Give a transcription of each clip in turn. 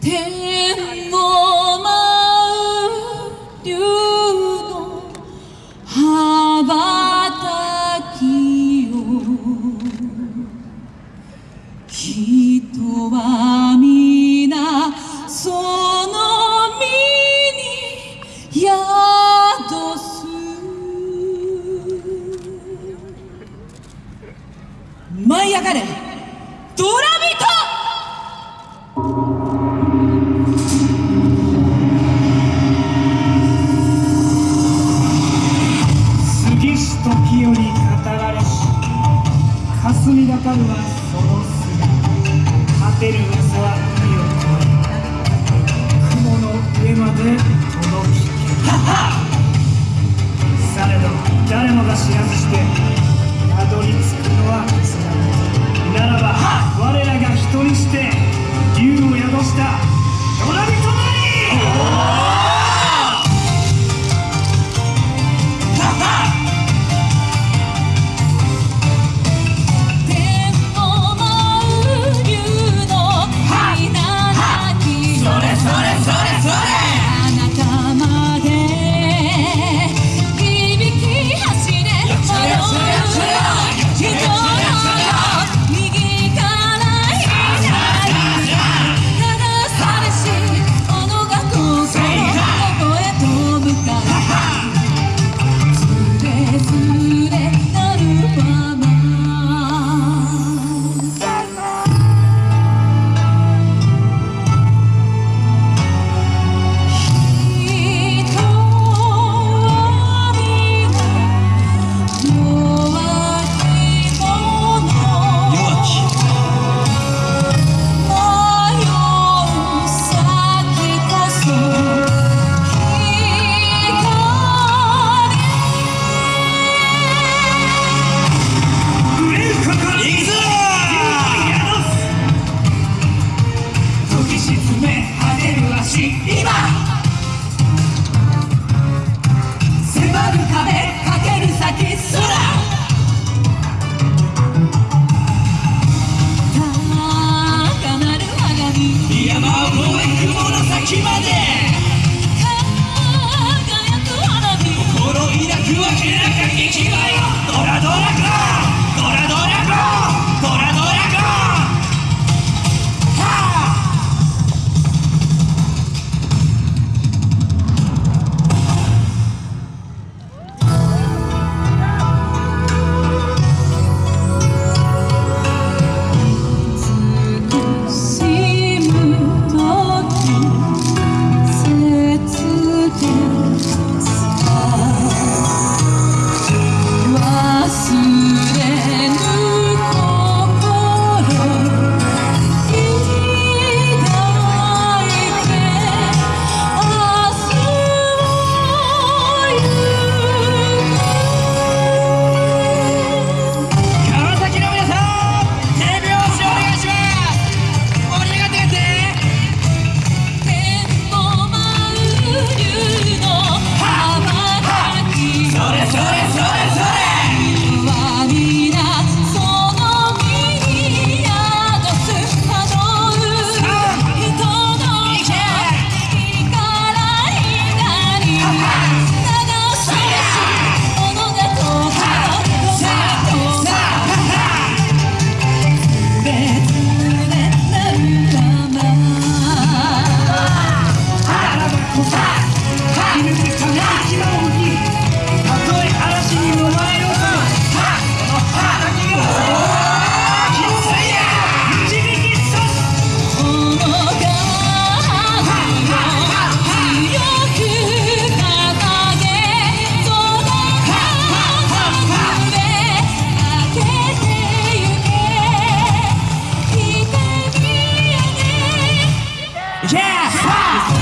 天の舞う竜の羽ばたきよ人はし時より語られし霞がかるはその姿。果てる嘘はまで Yeah!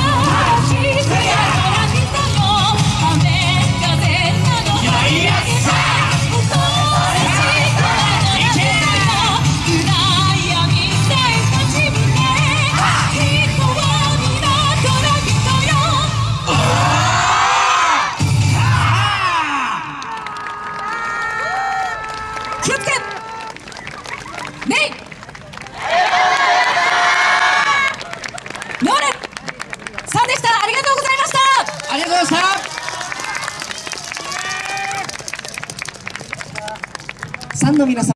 mundo viene a